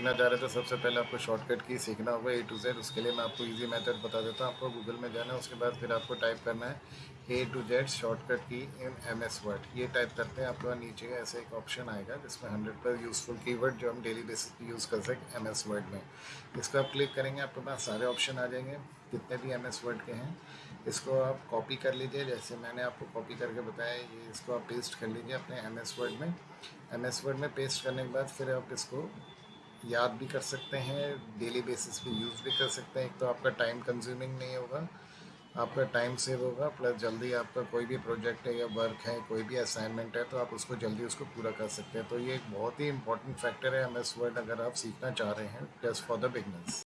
सीखना चाह रहे तो सबसे पहले आपको शॉर्टकट की सीखना होगा ए टू जेड उसके लिए मैं आपको इजी मेथड बता देता हूँ। आपको गूगल में जाना है, उसके बाद फिर आपको टाइप करना है ए to Z shortcut key in M S Word ये टाइप करते हैं आपको नीचे ऐसे एक ऑप्शन आएगा, जिसमें हंड्रेड पर यूज़फुल कीवर्ड जो हम डेली बेसिस पे यूज़ कर सकें एम एस वर्ड में। इसको आप क्लिक करेंगे, आपके पास सारे ऑप्शन आ जाएँगे जितने भी एम एस वर्ड के हैं। इसको आप कॉपी कर लीजिए, जैसे मैंने आपको कॉपी करके बताया, ये इसको आप पेस्ट कर लीजिए अपने एम एस वर्ड में। एम एस वर्ड में पेस्ट करने के बाद फिर आप इसको याद भी कर सकते हैं डेली बेसिस पे यूज़ भी कर सकते हैं। एक तो आपका टाइम कंज्यूमिंग नहीं होगा, आपका टाइम सेव होगा प्लस जल्दी आपका कोई भी प्रोजेक्ट है या वर्क है, कोई भी असाइनमेंट है तो आप उसको जल्दी उसको पूरा कर सकते हैं। तो ये एक बहुत ही इंपॉर्टेंट फैक्टर है एम एस वर्ड अगर आप सीखना चाह रहे हैं जस्ट फॉर द बिगनर्स